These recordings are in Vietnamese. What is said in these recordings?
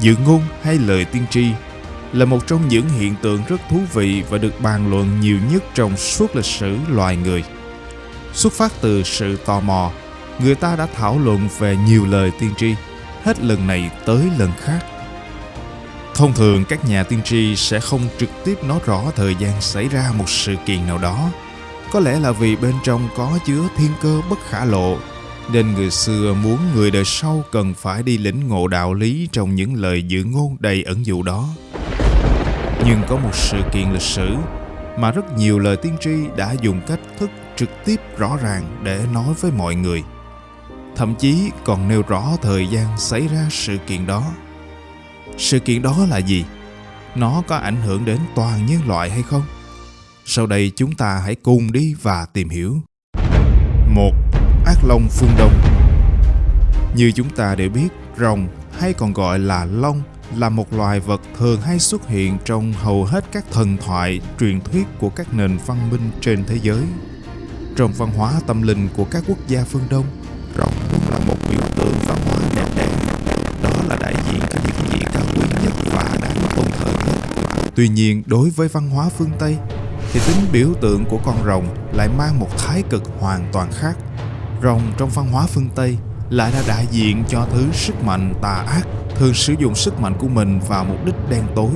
Dự ngôn hay lời tiên tri là một trong những hiện tượng rất thú vị và được bàn luận nhiều nhất trong suốt lịch sử loài người. Xuất phát từ sự tò mò, người ta đã thảo luận về nhiều lời tiên tri, hết lần này tới lần khác. Thông thường các nhà tiên tri sẽ không trực tiếp nói rõ thời gian xảy ra một sự kiện nào đó. Có lẽ là vì bên trong có chứa thiên cơ bất khả lộ, nên người xưa muốn người đời sau cần phải đi lĩnh ngộ đạo lý trong những lời dự ngôn đầy ẩn dụ đó. Nhưng có một sự kiện lịch sử mà rất nhiều lời tiên tri đã dùng cách thức trực tiếp rõ ràng để nói với mọi người. Thậm chí còn nêu rõ thời gian xảy ra sự kiện đó. Sự kiện đó là gì? Nó có ảnh hưởng đến toàn nhân loại hay không? Sau đây chúng ta hãy cùng đi và tìm hiểu long phương Đông Như chúng ta đều biết, rồng hay còn gọi là long là một loài vật thường hay xuất hiện trong hầu hết các thần thoại, truyền thuyết của các nền văn minh trên thế giới. Trong văn hóa tâm linh của các quốc gia phương Đông, rồng luôn là một biểu tượng văn hóa đẹp đẽ. Đó là đại diện cho những gì cao quý nhất và đáng tôn thờ nhất. Tuy nhiên, đối với văn hóa phương Tây, thì tính biểu tượng của con rồng lại mang một thái cực hoàn toàn khác. Rồng trong văn hóa phương Tây lại là đại diện cho thứ sức mạnh tà ác thường sử dụng sức mạnh của mình vào mục đích đen tối.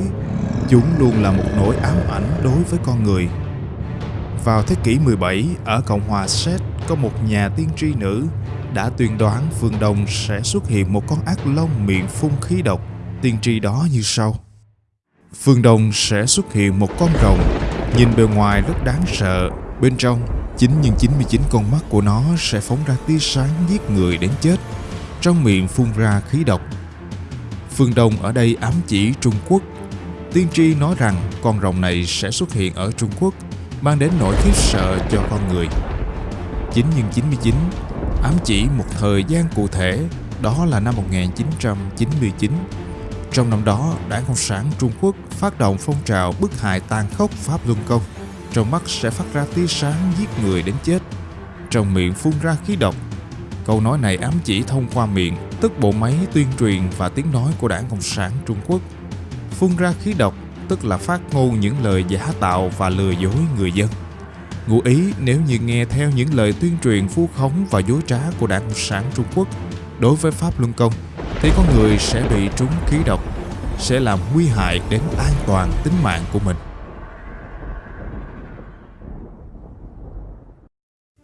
Chúng luôn là một nỗi ám ảnh đối với con người. Vào thế kỷ 17, ở Cộng hòa Séc có một nhà tiên tri nữ đã tuyên đoán phương Đông sẽ xuất hiện một con ác long miệng phun khí độc. Tiên tri đó như sau. Phương Đông sẽ xuất hiện một con rồng, nhìn bề ngoài rất đáng sợ, bên trong 9 nhưng 99 con mắt của nó sẽ phóng ra tia sáng giết người đến chết. Trong miệng phun ra khí độc. Phương Đông ở đây ám chỉ Trung Quốc. Tiên tri nói rằng con rồng này sẽ xuất hiện ở Trung Quốc, mang đến nỗi khiếp sợ cho con người. 9 nhưng 99 ám chỉ một thời gian cụ thể, đó là năm 1999. Trong năm đó, Đảng Cộng sản Trung Quốc phát động phong trào bức hại tàn khốc Pháp Luân Công trong mắt sẽ phát ra tia sáng giết người đến chết. Trong miệng phun ra khí độc. Câu nói này ám chỉ thông qua miệng, tức bộ máy tuyên truyền và tiếng nói của đảng cộng sản trung quốc. Phun ra khí độc, tức là phát ngôn những lời giả tạo và lừa dối người dân. Ngụ ý nếu như nghe theo những lời tuyên truyền vu khống và dối trá của đảng cộng sản trung quốc đối với pháp luân công, thì con người sẽ bị trúng khí độc, sẽ làm nguy hại đến an toàn tính mạng của mình.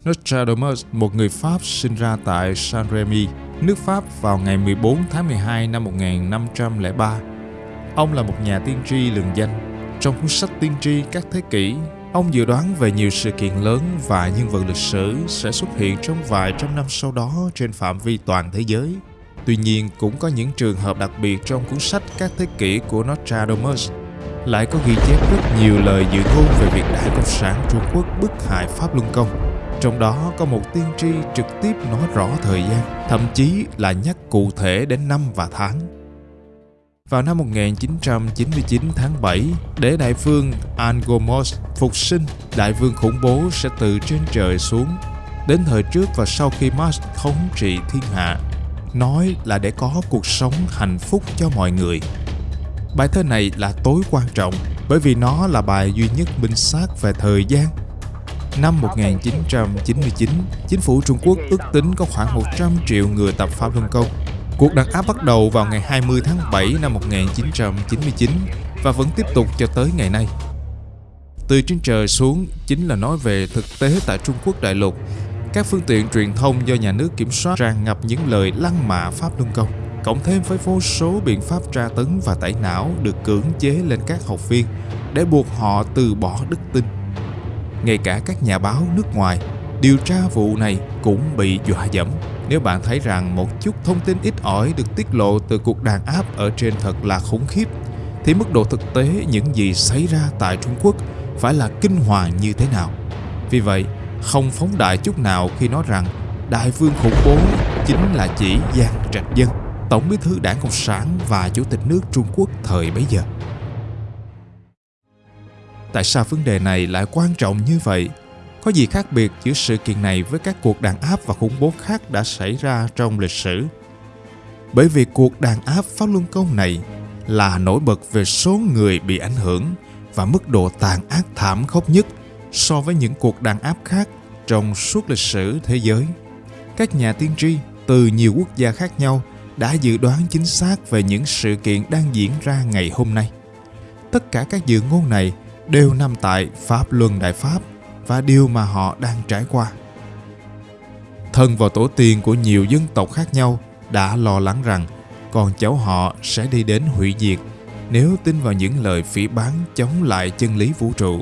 Nostradamus, một người Pháp sinh ra tại Saint-Rémy, nước Pháp vào ngày 14 tháng 12 năm 1503. Ông là một nhà tiên tri lừng danh. Trong cuốn sách tiên tri các thế kỷ, ông dự đoán về nhiều sự kiện lớn và nhân vật lịch sử sẽ xuất hiện trong vài trăm năm sau đó trên phạm vi toàn thế giới. Tuy nhiên, cũng có những trường hợp đặc biệt trong cuốn sách các thế kỷ của Nostradamus lại có ghi chép rất nhiều lời dự ngôn về việc Đại Cộng sản Trung Quốc bức hại Pháp Luân Công trong đó có một tiên tri trực tiếp nói rõ thời gian, thậm chí là nhắc cụ thể đến năm và tháng. Vào năm 1999 tháng 7, để đại vương Angomos phục sinh, đại vương khủng bố sẽ từ trên trời xuống. Đến thời trước và sau khi Mars thống trị thiên hạ, nói là để có cuộc sống hạnh phúc cho mọi người. Bài thơ này là tối quan trọng bởi vì nó là bài duy nhất minh xác về thời gian Năm 1999, chính phủ Trung Quốc ước tính có khoảng 100 triệu người tập Pháp Luân Công. Cuộc đàn áp bắt đầu vào ngày 20 tháng 7 năm 1999 và vẫn tiếp tục cho tới ngày nay. Từ trên trời xuống chính là nói về thực tế tại Trung Quốc đại lục. Các phương tiện truyền thông do nhà nước kiểm soát tràn ngập những lời lăng mạ Pháp Luân Công, cộng thêm với vô số biện pháp tra tấn và tẩy não được cưỡng chế lên các học viên để buộc họ từ bỏ đức tin ngay cả các nhà báo nước ngoài điều tra vụ này cũng bị dọa dẫm nếu bạn thấy rằng một chút thông tin ít ỏi được tiết lộ từ cuộc đàn áp ở trên thật là khủng khiếp thì mức độ thực tế những gì xảy ra tại Trung Quốc phải là kinh hoàng như thế nào. Vì vậy, không phóng đại chút nào khi nói rằng đại vương khủng bố chính là chỉ Giang Trạch Dân, Tổng bí thư đảng Cộng sản và Chủ tịch nước Trung Quốc thời bấy giờ. Tại sao vấn đề này lại quan trọng như vậy? Có gì khác biệt giữa sự kiện này với các cuộc đàn áp và khủng bố khác đã xảy ra trong lịch sử? bởi vì cuộc đàn áp Pháp Luân Công này là nổi bật về số người bị ảnh hưởng và mức độ tàn ác thảm khốc nhất so với những cuộc đàn áp khác trong suốt lịch sử thế giới. Các nhà tiên tri từ nhiều quốc gia khác nhau đã dự đoán chính xác về những sự kiện đang diễn ra ngày hôm nay. Tất cả các dự ngôn này đều nằm tại Pháp Luân Đại Pháp và điều mà họ đang trải qua. Thân và tổ tiên của nhiều dân tộc khác nhau đã lo lắng rằng con cháu họ sẽ đi đến hủy diệt nếu tin vào những lời phỉ bán chống lại chân lý vũ trụ.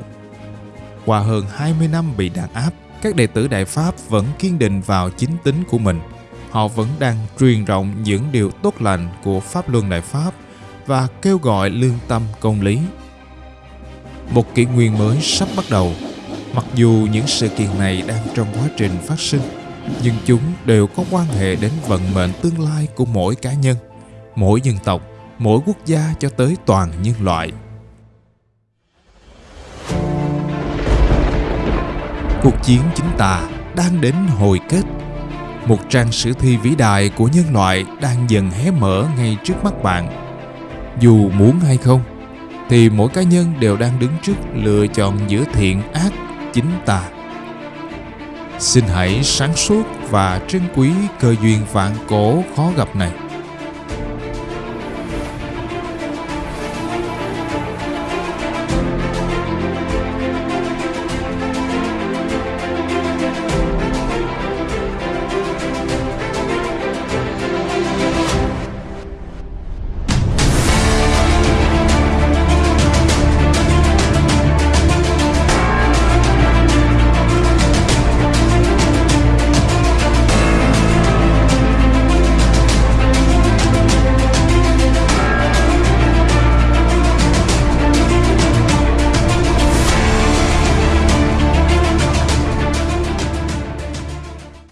Qua hơn 20 năm bị đàn áp, các đệ tử Đại Pháp vẫn kiên định vào chính tính của mình. Họ vẫn đang truyền rộng những điều tốt lành của Pháp Luân Đại Pháp và kêu gọi lương tâm công lý. Một kỷ nguyên mới sắp bắt đầu. Mặc dù những sự kiện này đang trong quá trình phát sinh, nhưng chúng đều có quan hệ đến vận mệnh tương lai của mỗi cá nhân, mỗi dân tộc, mỗi quốc gia cho tới toàn nhân loại. Cuộc chiến chính tà đang đến hồi kết. Một trang sử thi vĩ đại của nhân loại đang dần hé mở ngay trước mắt bạn. Dù muốn hay không, thì mỗi cá nhân đều đang đứng trước lựa chọn giữa thiện ác, chính tà. Xin hãy sáng suốt và trân quý cơ duyên vạn cổ khó gặp này.